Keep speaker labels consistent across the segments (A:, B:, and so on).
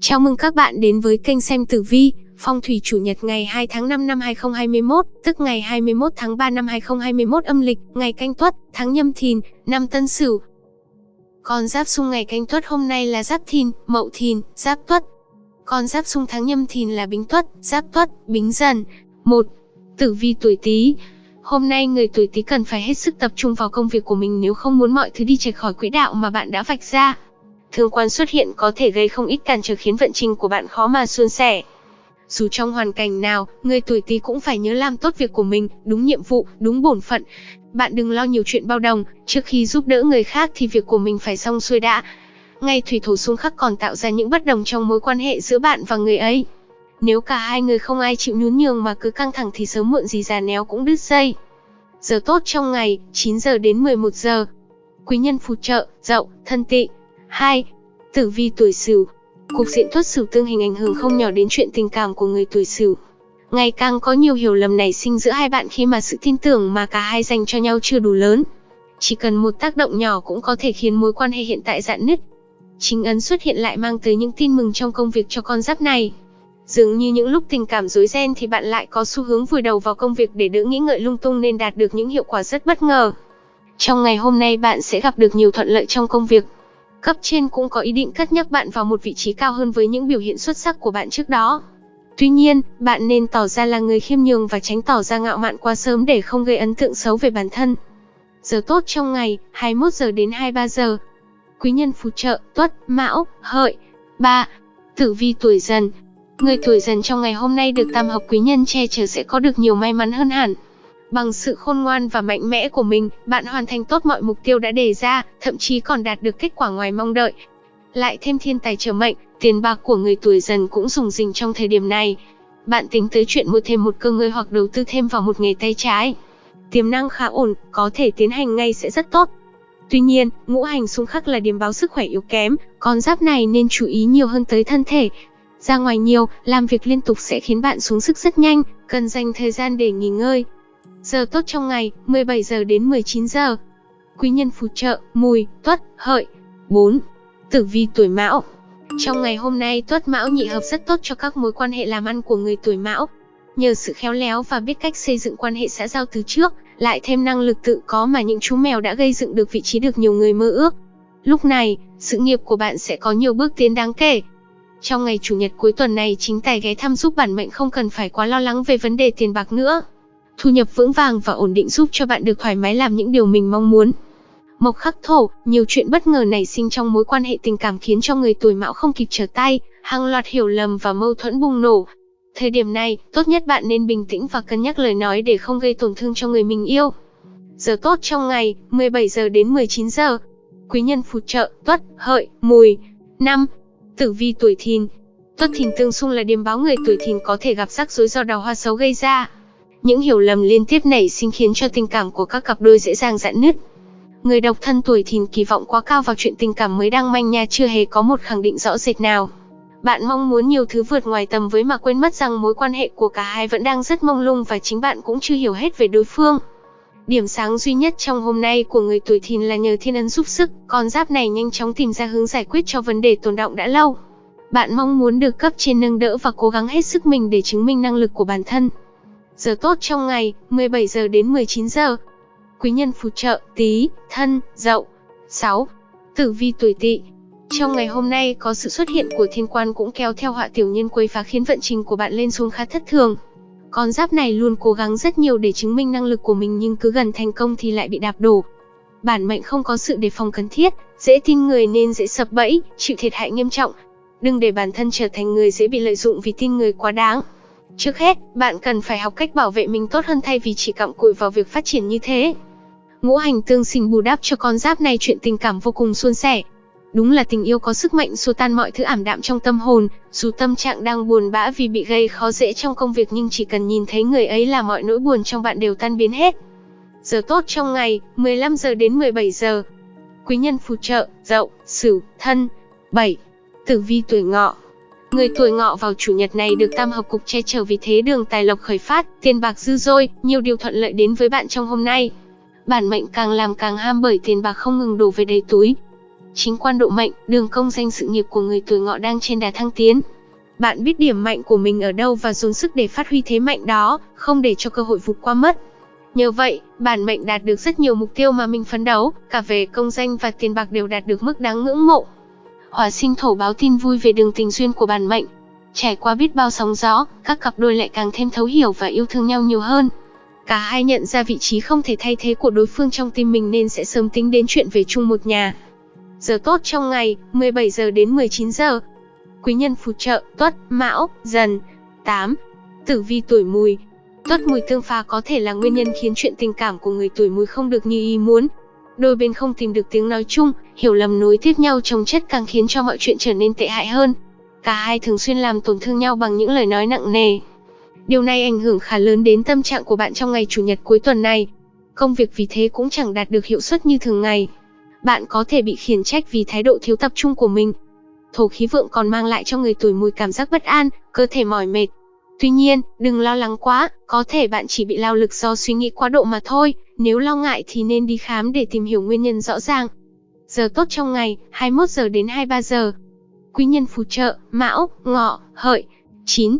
A: Chào mừng các bạn đến với kênh xem tử vi, phong thủy chủ nhật ngày 2 tháng 5 năm 2021, tức ngày 21 tháng 3 năm 2021 âm lịch, ngày canh tuất, tháng nhâm thìn, năm tân sửu. Con giáp xung ngày canh tuất hôm nay là giáp thìn, mậu thìn, giáp tuất. Con giáp xung tháng nhâm thìn là bính tuất, giáp tuất, bính dần. 1. Tử vi tuổi Tý. Hôm nay người tuổi Tý cần phải hết sức tập trung vào công việc của mình nếu không muốn mọi thứ đi chệch khỏi quỹ đạo mà bạn đã vạch ra thương quan xuất hiện có thể gây không ít cản trở khiến vận trình của bạn khó mà suôn sẻ. Dù trong hoàn cảnh nào, người tuổi Tý cũng phải nhớ làm tốt việc của mình, đúng nhiệm vụ, đúng bổn phận. Bạn đừng lo nhiều chuyện bao đồng, trước khi giúp đỡ người khác thì việc của mình phải xong xuôi đã. Ngay thủy thổ xung khắc còn tạo ra những bất đồng trong mối quan hệ giữa bạn và người ấy. Nếu cả hai người không ai chịu nhún nhường mà cứ căng thẳng thì sớm muộn gì già néo cũng đứt dây. Giờ tốt trong ngày, 9 giờ đến 11 giờ. Quý nhân phù trợ, dậu, thân tị, 2. Tử vi tuổi Sửu. Cục diện tuất Sửu tương hình ảnh hưởng không nhỏ đến chuyện tình cảm của người tuổi Sửu. Ngày càng có nhiều hiểu lầm nảy sinh giữa hai bạn khi mà sự tin tưởng mà cả hai dành cho nhau chưa đủ lớn. Chỉ cần một tác động nhỏ cũng có thể khiến mối quan hệ hiện tại dạn nứt. Chính ấn xuất hiện lại mang tới những tin mừng trong công việc cho con giáp này. Dường như những lúc tình cảm rối ren thì bạn lại có xu hướng vùi đầu vào công việc để đỡ nghĩ ngợi lung tung nên đạt được những hiệu quả rất bất ngờ. Trong ngày hôm nay bạn sẽ gặp được nhiều thuận lợi trong công việc, Cấp trên cũng có ý định cất nhắc bạn vào một vị trí cao hơn với những biểu hiện xuất sắc của bạn trước đó. Tuy nhiên, bạn nên tỏ ra là người khiêm nhường và tránh tỏ ra ngạo mạn quá sớm để không gây ấn tượng xấu về bản thân. Giờ tốt trong ngày, 21 giờ đến 23 giờ. Quý nhân phù trợ, tuất, mão, hợi. 3. Tử vi tuổi dần. Người tuổi dần trong ngày hôm nay được tam hợp quý nhân che chở sẽ có được nhiều may mắn hơn hẳn. Bằng sự khôn ngoan và mạnh mẽ của mình, bạn hoàn thành tốt mọi mục tiêu đã đề ra, thậm chí còn đạt được kết quả ngoài mong đợi. Lại thêm thiên tài trở mệnh, tiền bạc của người tuổi dần cũng dùng dình trong thời điểm này. Bạn tính tới chuyện mua thêm một cơ ngơi hoặc đầu tư thêm vào một nghề tay trái. Tiềm năng khá ổn, có thể tiến hành ngay sẽ rất tốt. Tuy nhiên, ngũ hành xung khắc là điểm báo sức khỏe yếu kém, con giáp này nên chú ý nhiều hơn tới thân thể. Ra ngoài nhiều, làm việc liên tục sẽ khiến bạn xuống sức rất nhanh, cần dành thời gian để nghỉ ngơi. Giờ tốt trong ngày, 17 giờ đến 19 giờ. Quý nhân phù trợ, mùi, tuất, hợi. 4. Tử vi tuổi mão. Trong ngày hôm nay tuất mão nhị hợp rất tốt cho các mối quan hệ làm ăn của người tuổi mão. Nhờ sự khéo léo và biết cách xây dựng quan hệ xã giao từ trước, lại thêm năng lực tự có mà những chú mèo đã gây dựng được vị trí được nhiều người mơ ước. Lúc này, sự nghiệp của bạn sẽ có nhiều bước tiến đáng kể. Trong ngày chủ nhật cuối tuần này chính tài ghé thăm giúp bản mệnh không cần phải quá lo lắng về vấn đề tiền bạc nữa. Thu nhập vững vàng và ổn định giúp cho bạn được thoải mái làm những điều mình mong muốn. Mộc khắc thổ, nhiều chuyện bất ngờ nảy sinh trong mối quan hệ tình cảm khiến cho người tuổi mão không kịp trở tay, hàng loạt hiểu lầm và mâu thuẫn bùng nổ. Thời điểm này, tốt nhất bạn nên bình tĩnh và cân nhắc lời nói để không gây tổn thương cho người mình yêu. Giờ tốt trong ngày, 17 giờ đến 19 giờ. Quý nhân phù trợ, tuất, hợi, mùi. năm Tử vi tuổi thìn. Tuất thìn tương xung là điểm báo người tuổi thìn có thể gặp rắc rối do đào hoa xấu gây ra. Những hiểu lầm liên tiếp nảy sinh khiến cho tình cảm của các cặp đôi dễ dàng dạn nứt. Người độc thân tuổi thìn kỳ vọng quá cao vào chuyện tình cảm mới đang manh nha chưa hề có một khẳng định rõ rệt nào. Bạn mong muốn nhiều thứ vượt ngoài tầm với mà quên mất rằng mối quan hệ của cả hai vẫn đang rất mông lung và chính bạn cũng chưa hiểu hết về đối phương. Điểm sáng duy nhất trong hôm nay của người tuổi thìn là nhờ thiên ấn giúp sức, con giáp này nhanh chóng tìm ra hướng giải quyết cho vấn đề tồn động đã lâu. Bạn mong muốn được cấp trên nâng đỡ và cố gắng hết sức mình để chứng minh năng lực của bản thân. Giờ tốt trong ngày, 17 giờ đến 19 giờ. Quý nhân phù trợ, Tý, thân, dậu. 6. Tử vi tuổi tỵ. Trong ngày hôm nay có sự xuất hiện của thiên quan cũng kéo theo họa tiểu nhân quấy phá khiến vận trình của bạn lên xuống khá thất thường. Con giáp này luôn cố gắng rất nhiều để chứng minh năng lực của mình nhưng cứ gần thành công thì lại bị đạp đổ. Bản mệnh không có sự đề phòng cần thiết, dễ tin người nên dễ sập bẫy, chịu thiệt hại nghiêm trọng. Đừng để bản thân trở thành người dễ bị lợi dụng vì tin người quá đáng. Trước hết, bạn cần phải học cách bảo vệ mình tốt hơn thay vì chỉ cặm cụi vào việc phát triển như thế. Ngũ hành tương sinh bù đắp cho con giáp này chuyện tình cảm vô cùng suôn sẻ. Đúng là tình yêu có sức mạnh xua tan mọi thứ ảm đạm trong tâm hồn, dù tâm trạng đang buồn bã vì bị gây khó dễ trong công việc nhưng chỉ cần nhìn thấy người ấy là mọi nỗi buồn trong bạn đều tan biến hết. Giờ tốt trong ngày, 15 giờ đến 17 giờ. Quý nhân phù trợ, dậu, sửu, thân. 7. Tử vi tuổi ngọ, Người tuổi ngọ vào chủ nhật này được tam hợp cục che chở vì thế đường tài lộc khởi phát, tiền bạc dư dôi, nhiều điều thuận lợi đến với bạn trong hôm nay. Bản mệnh càng làm càng ham bởi tiền bạc không ngừng đổ về đầy túi. Chính quan độ mệnh, đường công danh sự nghiệp của người tuổi ngọ đang trên đà thăng tiến. Bạn biết điểm mạnh của mình ở đâu và dồn sức để phát huy thế mạnh đó, không để cho cơ hội vụt qua mất. Nhờ vậy, bản mệnh đạt được rất nhiều mục tiêu mà mình phấn đấu, cả về công danh và tiền bạc đều đạt được mức đáng ngưỡng mộ. Hỏa sinh thổ báo tin vui về đường tình duyên của bản mệnh. Trải qua biết bao sóng gió, các cặp đôi lại càng thêm thấu hiểu và yêu thương nhau nhiều hơn. Cả hai nhận ra vị trí không thể thay thế của đối phương trong tim mình nên sẽ sớm tính đến chuyện về chung một nhà. Giờ tốt trong ngày, 17 giờ đến 19 giờ. Quý nhân phù trợ, tuất, mão, dần. 8. Tử vi tuổi mùi, Tuất mùi tương phá có thể là nguyên nhân khiến chuyện tình cảm của người tuổi mùi không được như ý muốn. Đôi bên không tìm được tiếng nói chung, hiểu lầm nối tiếp nhau chồng chất càng khiến cho mọi chuyện trở nên tệ hại hơn. Cả hai thường xuyên làm tổn thương nhau bằng những lời nói nặng nề. Điều này ảnh hưởng khá lớn đến tâm trạng của bạn trong ngày chủ nhật cuối tuần này. Công việc vì thế cũng chẳng đạt được hiệu suất như thường ngày. Bạn có thể bị khiển trách vì thái độ thiếu tập trung của mình. Thổ khí vượng còn mang lại cho người tuổi mùi cảm giác bất an, cơ thể mỏi mệt, Tuy nhiên, đừng lo lắng quá, có thể bạn chỉ bị lao lực do suy nghĩ quá độ mà thôi, nếu lo ngại thì nên đi khám để tìm hiểu nguyên nhân rõ ràng. Giờ tốt trong ngày, 21 giờ đến 23 giờ. Quý nhân phù trợ, Mão, Ngọ, Hợi. 9.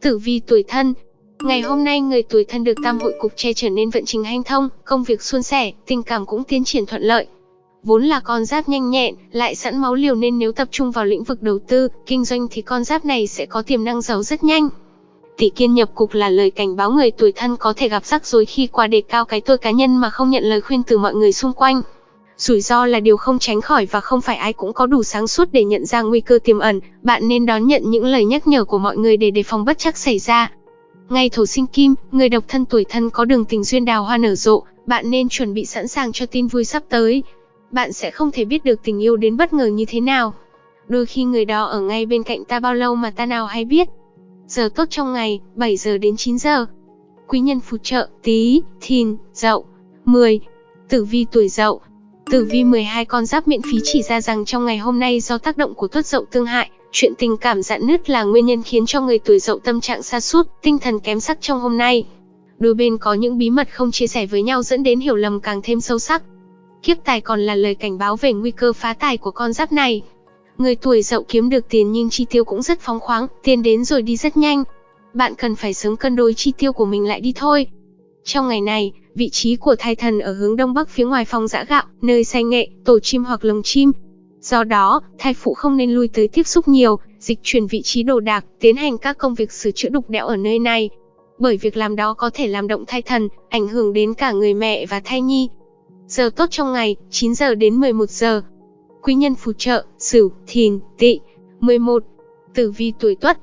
A: Tử vi tuổi thân, Ngày hôm nay người tuổi thân được tam hội cục che trở nên vận trình hanh thông, công việc suôn sẻ, tình cảm cũng tiến triển thuận lợi. Vốn là con giáp nhanh nhẹn, lại sẵn máu liều nên nếu tập trung vào lĩnh vực đầu tư, kinh doanh thì con giáp này sẽ có tiềm năng giàu rất nhanh. Tỷ kiên nhập cục là lời cảnh báo người tuổi thân có thể gặp rắc rối khi qua đề cao cái tôi cá nhân mà không nhận lời khuyên từ mọi người xung quanh. Rủi ro là điều không tránh khỏi và không phải ai cũng có đủ sáng suốt để nhận ra nguy cơ tiềm ẩn, bạn nên đón nhận những lời nhắc nhở của mọi người để đề phòng bất chắc xảy ra. Ngày thổ sinh kim, người độc thân tuổi thân có đường tình duyên đào hoa nở rộ, bạn nên chuẩn bị sẵn sàng cho tin vui sắp tới. Bạn sẽ không thể biết được tình yêu đến bất ngờ như thế nào. Đôi khi người đó ở ngay bên cạnh ta bao lâu mà ta nào hay biết. Giờ tốt trong ngày, 7 giờ đến 9 giờ. Quý nhân phù trợ, tí, thìn, dậu. 10. Tử vi tuổi dậu. Tử vi 12 con giáp miễn phí chỉ ra rằng trong ngày hôm nay do tác động của tuất dậu tương hại, chuyện tình cảm dạn nứt là nguyên nhân khiến cho người tuổi dậu tâm trạng sa sút, tinh thần kém sắc trong hôm nay. Đôi bên có những bí mật không chia sẻ với nhau dẫn đến hiểu lầm càng thêm sâu sắc. Kiếp tài còn là lời cảnh báo về nguy cơ phá tài của con giáp này. Người tuổi dậu kiếm được tiền nhưng chi tiêu cũng rất phóng khoáng, tiền đến rồi đi rất nhanh. Bạn cần phải sớm cân đối chi tiêu của mình lại đi thôi. Trong ngày này, vị trí của thai thần ở hướng đông bắc phía ngoài phòng giã gạo, nơi say nghệ, tổ chim hoặc lồng chim. Do đó, thai phụ không nên lui tới tiếp xúc nhiều, dịch chuyển vị trí đồ đạc, tiến hành các công việc sửa chữa đục đẽo ở nơi này. Bởi việc làm đó có thể làm động thai thần, ảnh hưởng đến cả người mẹ và thai nhi. Giờ tốt trong ngày, 9 giờ đến 11 giờ, Quý nhân phù trợ, Sửu, Thìn, Tỵ. 11. Tử vi tuổi Tuất.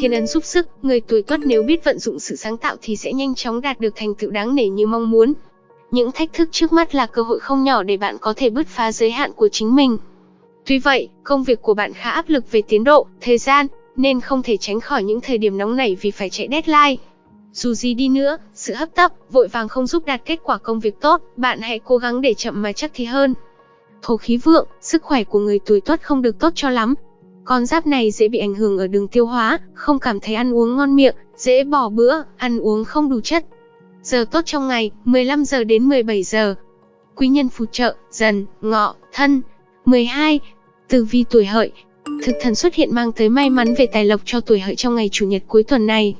A: Thiên ấn giúp sức, người tuổi Tuất nếu biết vận dụng sự sáng tạo thì sẽ nhanh chóng đạt được thành tựu đáng nể như mong muốn. Những thách thức trước mắt là cơ hội không nhỏ để bạn có thể bứt phá giới hạn của chính mình. Tuy vậy, công việc của bạn khá áp lực về tiến độ, thời gian, nên không thể tránh khỏi những thời điểm nóng nảy vì phải chạy deadline. Dù gì đi nữa, sự hấp tấp, vội vàng không giúp đạt kết quả công việc tốt, bạn hãy cố gắng để chậm mà chắc thì hơn. Thổ khí vượng, sức khỏe của người tuổi tuất không được tốt cho lắm. Con giáp này dễ bị ảnh hưởng ở đường tiêu hóa, không cảm thấy ăn uống ngon miệng, dễ bỏ bữa, ăn uống không đủ chất. Giờ tốt trong ngày, 15 giờ đến 17 giờ. Quý nhân phù trợ, dần, ngọ, thân. 12. Tử vi tuổi hợi. Thực thần xuất hiện mang tới may mắn về tài lộc cho tuổi hợi trong ngày chủ nhật cuối tuần này.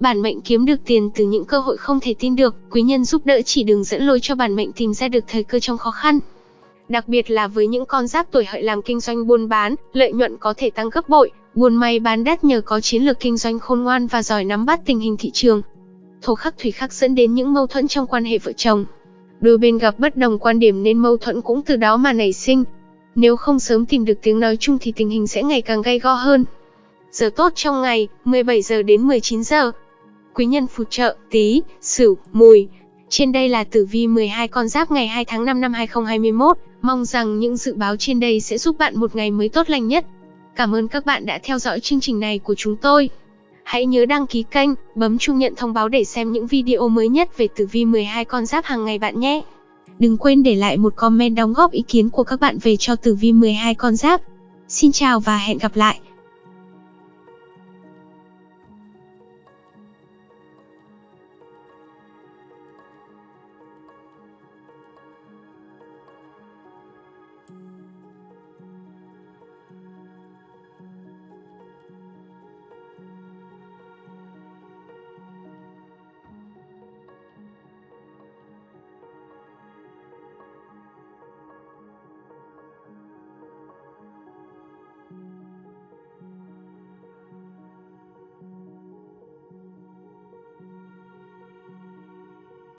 A: Bản mệnh kiếm được tiền từ những cơ hội không thể tin được, quý nhân giúp đỡ chỉ đường dẫn lối cho bản mệnh tìm ra được thời cơ trong khó khăn. Đặc biệt là với những con giáp tuổi hợi làm kinh doanh buôn bán, lợi nhuận có thể tăng gấp bội, buôn may bán đắt nhờ có chiến lược kinh doanh khôn ngoan và giỏi nắm bắt tình hình thị trường. Thổ khắc thủy khắc dẫn đến những mâu thuẫn trong quan hệ vợ chồng. Đôi bên gặp bất đồng quan điểm nên mâu thuẫn cũng từ đó mà nảy sinh. Nếu không sớm tìm được tiếng nói chung thì tình hình sẽ ngày càng gay go hơn. Giờ tốt trong ngày, 17 giờ đến 19 giờ. Quý nhân phù trợ, tí, sửu, mùi. Trên đây là tử vi 12 con giáp ngày 2 tháng 5 năm 2021. Mong rằng những dự báo trên đây sẽ giúp bạn một ngày mới tốt lành nhất. Cảm ơn các bạn đã theo dõi chương trình này của chúng tôi. Hãy nhớ đăng ký kênh, bấm chuông nhận thông báo để xem những video mới nhất về tử vi 12 con giáp hàng ngày bạn nhé. Đừng quên để lại một comment đóng góp ý kiến của các bạn về cho tử vi 12 con giáp. Xin chào và hẹn gặp lại.